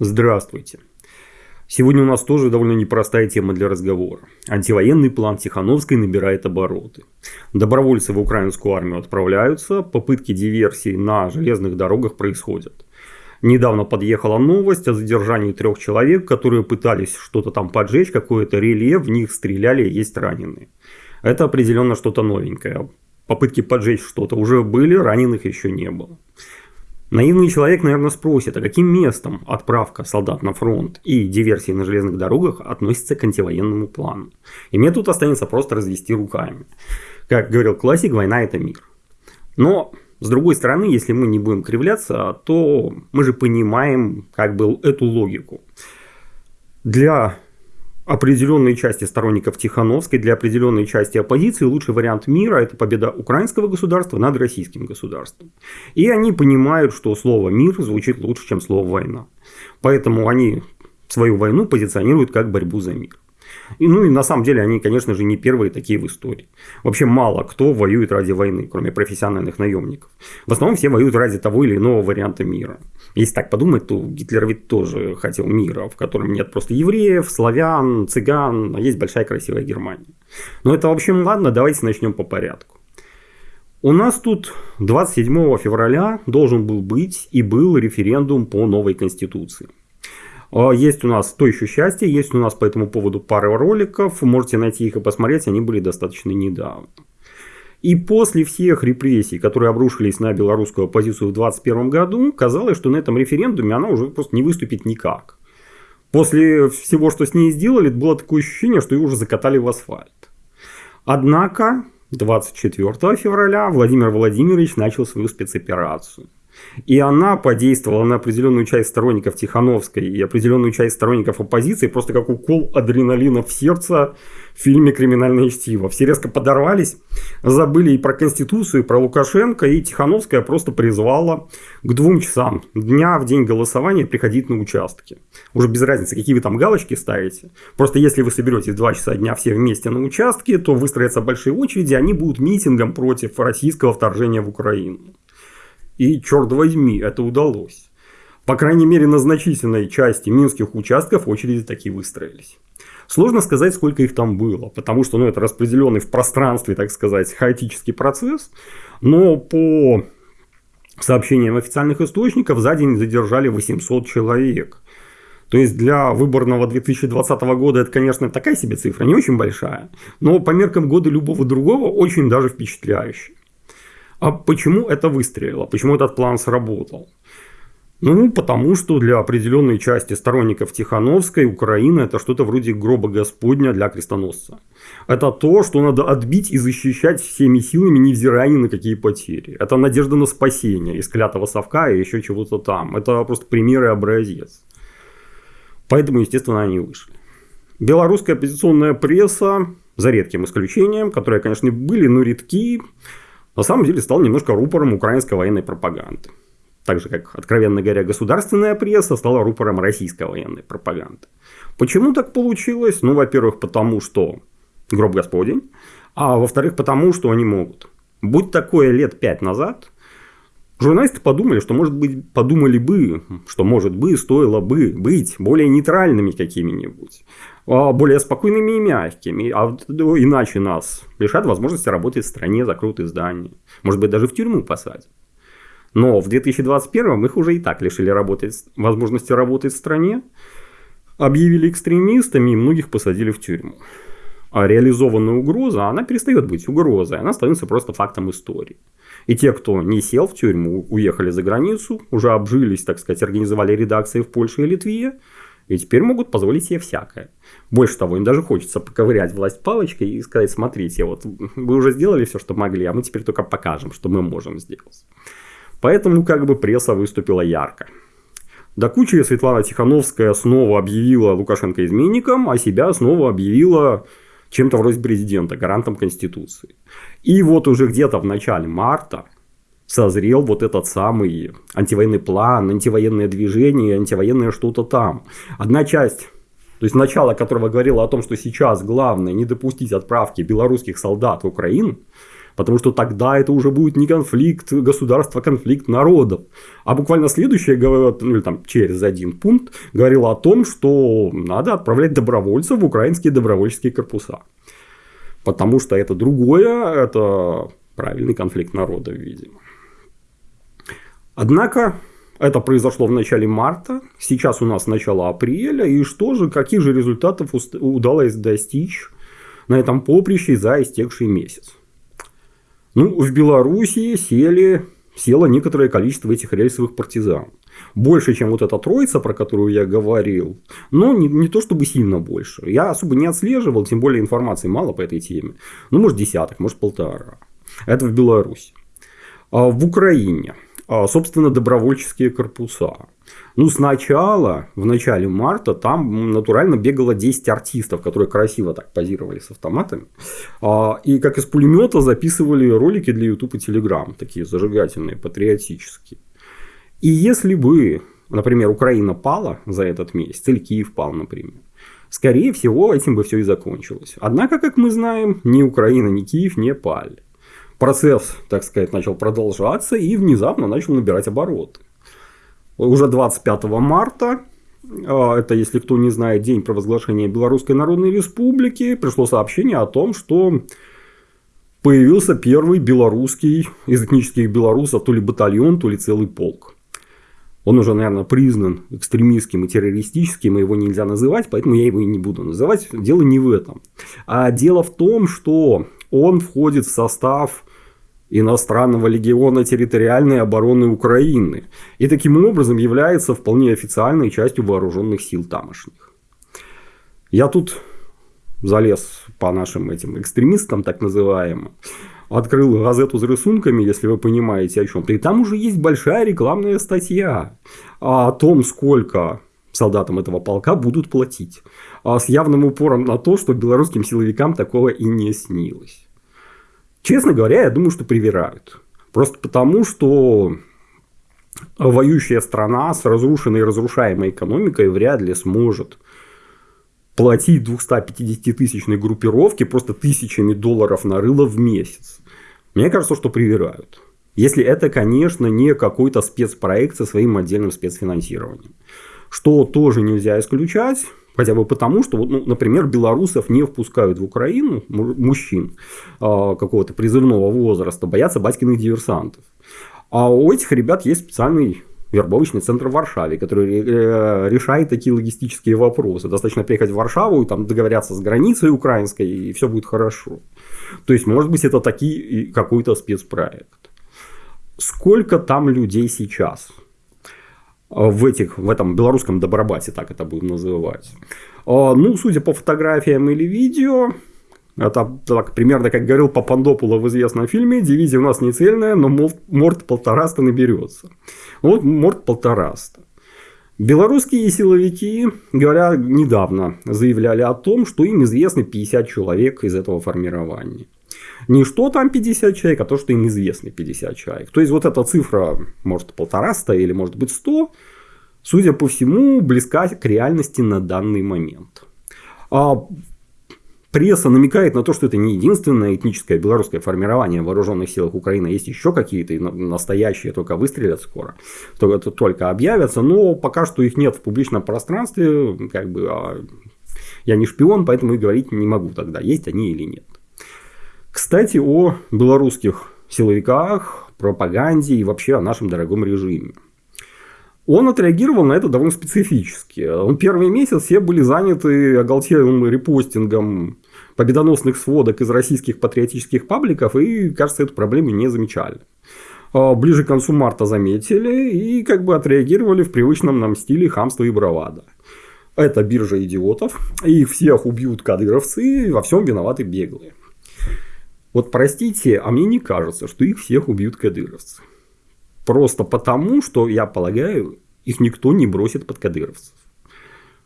Здравствуйте. Сегодня у нас тоже довольно непростая тема для разговора. Антивоенный план Тихановской набирает обороты. Добровольцы в украинскую армию отправляются, попытки диверсий на железных дорогах происходят. Недавно подъехала новость о задержании трех человек, которые пытались что-то там поджечь, какое-то реле, в них стреляли, есть раненые. Это определенно что-то новенькое. Попытки поджечь что-то уже были, раненых еще не было. Наивный человек, наверное, спросит, а каким местом отправка солдат на фронт и диверсии на железных дорогах относится к антивоенному плану? И мне тут останется просто развести руками. Как говорил классик, война это мир. Но, с другой стороны, если мы не будем кривляться, то мы же понимаем как бы эту логику. Для определенной части сторонников Тихановской, для определенной части оппозиции лучший вариант мира – это победа украинского государства над российским государством. И они понимают, что слово «мир» звучит лучше, чем слово «война». Поэтому они свою войну позиционируют как борьбу за мир. И, ну и на самом деле они, конечно же, не первые такие в истории. Вообще мало кто воюет ради войны, кроме профессиональных наемников. В основном все воюют ради того или иного варианта мира. Если так подумать, то Гитлер ведь тоже хотел мира, в котором нет просто евреев, славян, цыган, а есть большая красивая Германия. Но это, в общем, ладно, давайте начнем по порядку. У нас тут 27 февраля должен был быть и был референдум по новой конституции. А, есть у нас то еще счастье, есть у нас по этому поводу пара роликов, можете найти их и посмотреть, они были достаточно недавно. И после всех репрессий, которые обрушились на белорусскую оппозицию в 2021 году, казалось, что на этом референдуме она уже просто не выступит никак. После всего, что с ней сделали, было такое ощущение, что ее уже закатали в асфальт. Однако 24 февраля Владимир Владимирович начал свою спецоперацию. И она подействовала на определенную часть сторонников Тихановской и определенную часть сторонников оппозиции, просто как укол адреналина в сердце в фильме «Криминальное чтиво». Все резко подорвались, забыли и про Конституцию, и про Лукашенко, и Тихановская просто призвала к двум часам дня в день голосования приходить на участки. Уже без разницы, какие вы там галочки ставите. Просто если вы соберетесь 2 часа дня все вместе на участке, то выстроятся большие очереди, они будут митингом против российского вторжения в Украину. И, черт возьми, это удалось. По крайней мере, на значительной части минских участков очереди такие выстроились. Сложно сказать, сколько их там было, потому что ну, это распределенный в пространстве, так сказать, хаотический процесс. Но по сообщениям официальных источников за день задержали 800 человек. То есть для выборного 2020 года это, конечно, такая себе цифра, не очень большая, но по меркам года любого другого очень даже впечатляющая. А почему это выстрелило? Почему этот план сработал? Ну, потому что для определенной части сторонников Тихановской Украина это что-то вроде гроба Господня для крестоносца. Это то, что надо отбить и защищать всеми силами, невзирая ни на какие потери. Это надежда на спасение из клятого совка и еще чего-то там. Это просто пример и образец. Поэтому, естественно, они вышли. Белорусская оппозиционная пресса, за редким исключением, которые, конечно, были, но редки, на самом деле стал немножко рупором украинской военной пропаганды. Так же, как, откровенно говоря, государственная пресса стала рупором российской военной пропаганды. Почему так получилось? Ну, во-первых, потому что гроб Господень, а во-вторых, потому что они могут. Будь такое лет пять назад, журналисты подумали, что, может быть, подумали бы, что, может быть, стоило бы быть более нейтральными какими-нибудь. А, более спокойными и мягкими. А ну, иначе нас лишат возможности работать в стране, закроют издания. Может быть, даже в тюрьму посадят. Но в 2021 их уже и так лишили работать, возможности работать в стране, объявили экстремистами и многих посадили в тюрьму. А реализованная угроза, она перестает быть угрозой, она становится просто фактом истории. И те, кто не сел в тюрьму, уехали за границу, уже обжились, так сказать, организовали редакции в Польше и Литве, и теперь могут позволить себе всякое. Больше того, им даже хочется поковырять власть палочкой и сказать, смотрите, вот вы уже сделали все, что могли, а мы теперь только покажем, что мы можем сделать. Поэтому как бы пресса выступила ярко. До кучи Светлана Тихановская снова объявила Лукашенко изменником, а себя снова объявила чем-то вроде президента, гарантом Конституции. И вот уже где-то в начале марта созрел вот этот самый антивоенный план, антивоенное движение, антивоенное что-то там. Одна часть то есть начало которого говорило о том, что сейчас главное не допустить отправки белорусских солдат в Украину, Потому что тогда это уже будет не конфликт государства, а конфликт народов. А буквально следующее, ну или там через один пункт, говорило о том, что надо отправлять добровольцев в украинские добровольческие корпуса. Потому что это другое, это правильный конфликт народов, видимо. Однако это произошло в начале марта, сейчас у нас начало апреля, и что же, каких же результатов удалось достичь на этом поприще за истекший месяц? Ну, в Белоруссии сели, село некоторое количество этих рельсовых партизан. Больше, чем вот эта троица, про которую я говорил. Но не, не то чтобы сильно больше. Я особо не отслеживал, тем более информации мало по этой теме. Ну, может, десяток, может, полтора. Это в Беларуси. А в Украине собственно, добровольческие корпуса. Ну, сначала, в начале марта, там натурально бегало 10 артистов, которые красиво так позировали с автоматами. А, и как из пулемета записывали ролики для YouTube и Telegram, такие зажигательные, патриотические. И если бы, например, Украина пала за этот месяц, или Киев пал, например, скорее всего, этим бы все и закончилось. Однако, как мы знаем, ни Украина, ни Киев не пали процесс, так сказать, начал продолжаться и внезапно начал набирать обороты. Уже 25 марта, а, это, если кто не знает, день провозглашения Белорусской Народной Республики, пришло сообщение о том, что появился первый белорусский из этнических белорусов, то ли батальон, то ли целый полк. Он уже, наверное, признан экстремистским и террористическим, и его нельзя называть, поэтому я его и не буду называть. Дело не в этом. А дело в том, что он входит в состав иностранного легиона территориальной обороны Украины и таким образом является вполне официальной частью вооруженных сил тамошних. Я тут залез по нашим этим экстремистам, так называемым, открыл газету с рисунками, если вы понимаете о чем-то, и там уже есть большая рекламная статья о том, сколько солдатам этого полка будут платить, а с явным упором на то, что белорусским силовикам такого и не снилось. Честно говоря, я думаю, что привирают. Просто потому, что воюющая страна с разрушенной и разрушаемой экономикой вряд ли сможет платить 250-тысячной группировке просто тысячами долларов на рыло в месяц. Мне кажется, что привирают. Если это, конечно, не какой-то спецпроект со своим отдельным спецфинансированием. Что тоже нельзя исключать, Хотя бы потому, что, ну, например, белорусов не впускают в Украину, мужчин а, какого-то призывного возраста, боятся батькиных диверсантов. А у этих ребят есть специальный вербовочный центр в Варшаве, который э, решает такие логистические вопросы. Достаточно приехать в Варшаву и там договорятся с границей украинской, и все будет хорошо. То есть, может быть, это такие какой-то спецпроект. Сколько там людей сейчас? В, этих, в этом белорусском добробате, так это будем называть. А, ну, судя по фотографиям или видео, это так, примерно, как говорил Папандопула в известном фильме, дивизия у нас не цельная, но морд полтораста наберется. Вот морд полтораста. Белорусские силовики, говоря недавно, заявляли о том, что им известны 50 человек из этого формирования. Не что там 50 человек, а то, что им известно 50 человек. То есть, вот эта цифра, может, полтораста или может быть 100, судя по всему, близка к реальности на данный момент. А пресса намекает на то, что это не единственное этническое белорусское формирование в вооруженных силах Украины. Есть еще какие-то настоящие, только выстрелят скоро, только, только объявятся. Но пока что их нет в публичном пространстве. Как бы, а я не шпион, поэтому и говорить не могу тогда, есть они или нет. Кстати, о белорусских силовиках, пропаганде и вообще о нашем дорогом режиме. Он отреагировал на это довольно специфически. Он первый месяц все были заняты оголтелым репостингом победоносных сводок из российских патриотических пабликов и, кажется, эту проблему не замечали. А ближе к концу марта заметили и как бы отреагировали в привычном нам стиле хамства и бравада. Это биржа идиотов, их всех убьют кадыровцы, во всем виноваты беглые. Вот простите, а мне не кажется, что их всех убьют кадыровцы. Просто потому, что, я полагаю, их никто не бросит под кадыровцев.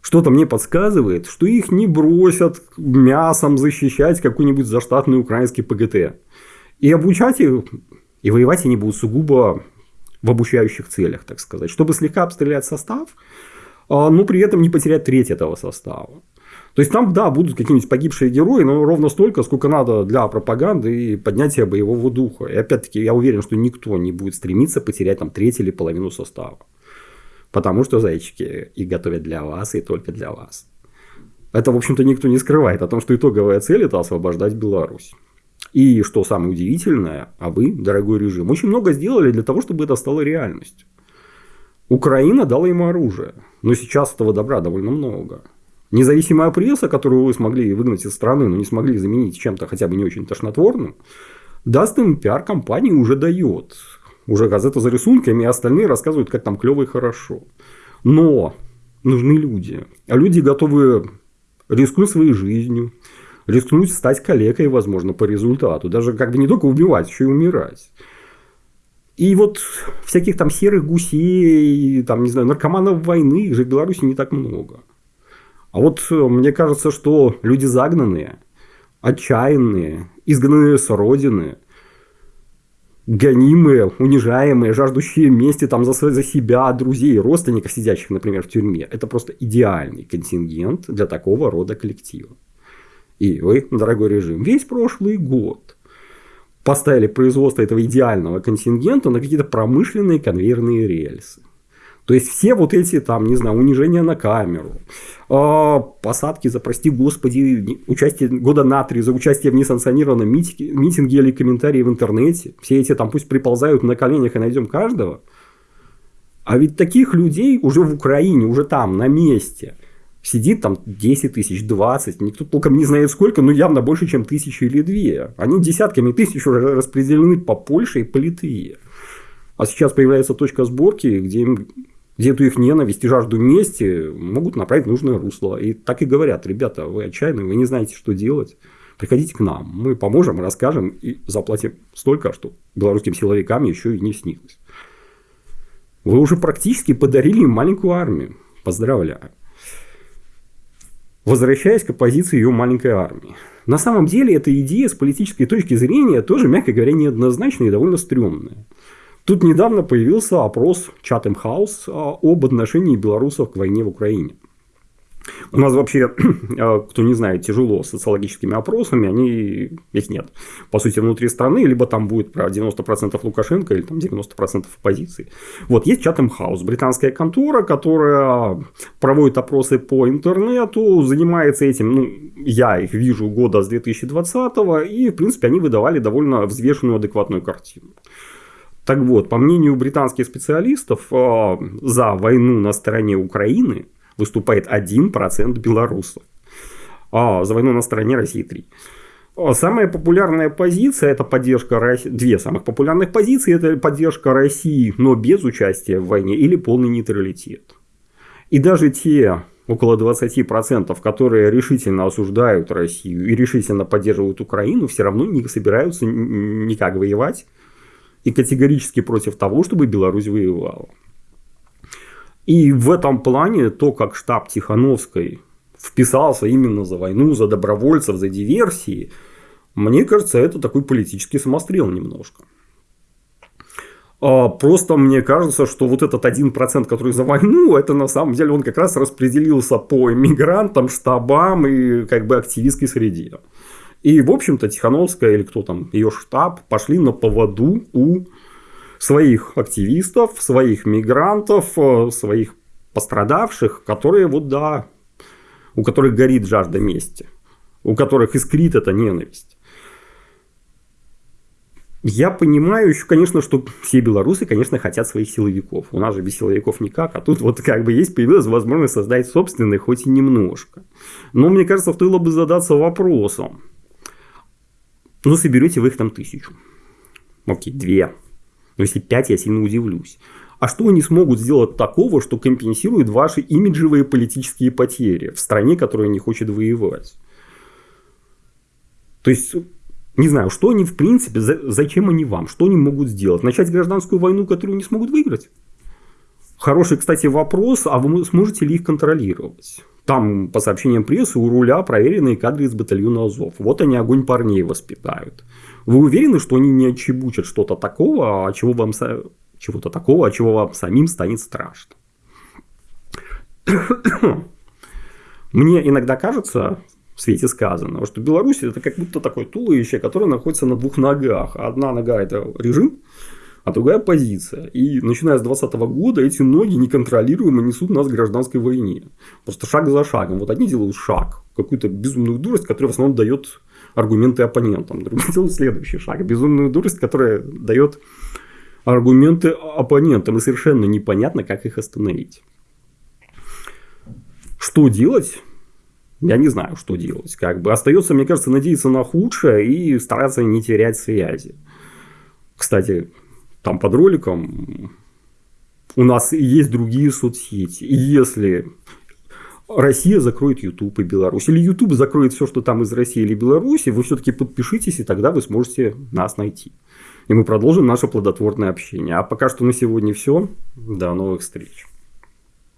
Что-то мне подсказывает, что их не бросят мясом защищать какой-нибудь заштатный украинский ПГТ. И обучать их, и воевать они будут сугубо в обучающих целях, так сказать. Чтобы слегка обстрелять состав, а, но при этом не потерять треть этого состава. То есть там, да, будут какие-нибудь погибшие герои, но ровно столько, сколько надо для пропаганды и поднятия боевого духа. И опять-таки я уверен, что никто не будет стремиться потерять там треть или половину состава. Потому что зайчики и готовят для вас, и только для вас. Это, в общем-то, никто не скрывает о том, что итоговая цель – это освобождать Беларусь. И что самое удивительное, а вы, дорогой режим, очень много сделали для того, чтобы это стало реальностью. Украина дала ему оружие, но сейчас этого добра довольно много. Независимая пресса, которую вы смогли выгнать из страны, но не смогли заменить чем-то хотя бы не очень тошнотворным, даст им пиар-компании уже дает. Уже газета за рисунками, и остальные рассказывают, как там клево и хорошо. Но нужны люди. А люди готовы рискнуть своей жизнью, рискнуть стать калекой, возможно, по результату. Даже как бы не только убивать, еще и умирать. И вот всяких там серых гусей, там, не знаю, наркоманов войны, их же в Беларуси не так много. А вот э, мне кажется, что люди загнанные, отчаянные, изгнанные с родины, гонимые, унижаемые, жаждущие мести там за, за себя, друзей, родственников, сидящих, например, в тюрьме. Это просто идеальный контингент для такого рода коллектива. И вы, дорогой режим, весь прошлый год поставили производство этого идеального контингента на какие-то промышленные конвейерные рельсы. То есть все вот эти там, не знаю, унижения на камеру, а, посадки за, прости господи, участие года на три за участие в несанкционированном митинге, митинге или комментарии в интернете. Все эти там пусть приползают на коленях и найдем каждого. А ведь таких людей уже в Украине, уже там, на месте, сидит там 10 тысяч, 20, никто толком не знает сколько, но явно больше, чем тысячи или две. Они десятками тысяч уже распределены по Польше и по Литве. А сейчас появляется точка сборки, где им где эту их ненависть и жажду мести могут направить в нужное русло. И так и говорят, ребята, вы отчаянные, вы не знаете, что делать. Приходите к нам, мы поможем, расскажем и заплатим столько, что белорусским силовикам еще и не снилось. Вы уже практически подарили им маленькую армию. Поздравляю. Возвращаясь к позиции ее маленькой армии. На самом деле, эта идея с политической точки зрения тоже, мягко говоря, неоднозначная и довольно стрёмная. Тут недавно появился опрос Chatham House об отношении белорусов к войне в Украине. У нас вообще, а, кто не знает, тяжело с социологическими опросами, они, их нет. По сути, внутри страны, либо там будет про 90% Лукашенко, или там 90% оппозиции. Вот есть Chatham House, британская контора, которая проводит опросы по интернету, занимается этим, ну, я их вижу года с 2020 и, в принципе, они выдавали довольно взвешенную, адекватную картину. Так вот, по мнению британских специалистов, э, за войну на стороне Украины выступает 1% белорусов. А за войну на стороне России 3%. А самая популярная позиция это поддержка России. Две самых популярных позиции это поддержка России, но без участия в войне или полный нейтралитет. И даже те около 20%, которые решительно осуждают Россию и решительно поддерживают Украину, все равно не собираются никак воевать и категорически против того, чтобы Беларусь воевала. И в этом плане то, как штаб Тихановской вписался именно за войну, за добровольцев, за диверсии, мне кажется, это такой политический самострел немножко. А просто мне кажется, что вот этот один процент, который за войну, это на самом деле он как раз распределился по иммигрантам, штабам и как бы активистской среде. И, в общем-то, Тихановская или кто там, ее штаб, пошли на поводу у своих активистов, своих мигрантов, э, своих пострадавших, которые вот да, у которых горит жажда мести, у которых искрит эта ненависть. Я понимаю еще, конечно, что все белорусы, конечно, хотят своих силовиков. У нас же без силовиков никак, а тут вот как бы есть появилась возможность создать собственный, хоть и немножко. Но мне кажется, стоило бы задаться вопросом, ну, соберете вы их там тысячу. Окей, две. Но если пять, я сильно удивлюсь. А что они смогут сделать такого, что компенсирует ваши имиджевые политические потери в стране, которая не хочет воевать? То есть, не знаю, что они в принципе, зачем они вам, что они могут сделать? Начать гражданскую войну, которую не смогут выиграть? Хороший, кстати, вопрос, а вы сможете ли их контролировать? Там, по сообщениям прессы, у руля проверенные кадры из батальона Азов. Вот они огонь парней воспитают. Вы уверены, что они не отчебучат что-то такого, а чего вам чего-то такого, а чего вам самим станет страшно? Мне иногда кажется, в свете сказанного, что Беларусь это как будто такое туловище, которое находится на двух ногах. Одна нога это режим, а другая позиция. И начиная с 2020 года эти ноги неконтролируемо несут нас к гражданской войне. Просто шаг за шагом. Вот одни делают шаг, какую-то безумную дурость, которая в основном дает аргументы оппонентам. Другие делают следующий шаг. Безумную дурость, которая дает аргументы оппонентам. И совершенно непонятно, как их остановить. Что делать? Я не знаю, что делать. Как бы остается, мне кажется, надеяться на худшее и стараться не терять связи. Кстати, там под роликом у нас есть другие соцсети. И если Россия закроет YouTube и Беларусь, или YouTube закроет все, что там из России или Беларуси, вы все-таки подпишитесь, и тогда вы сможете нас найти. И мы продолжим наше плодотворное общение. А пока что на сегодня все. До новых встреч.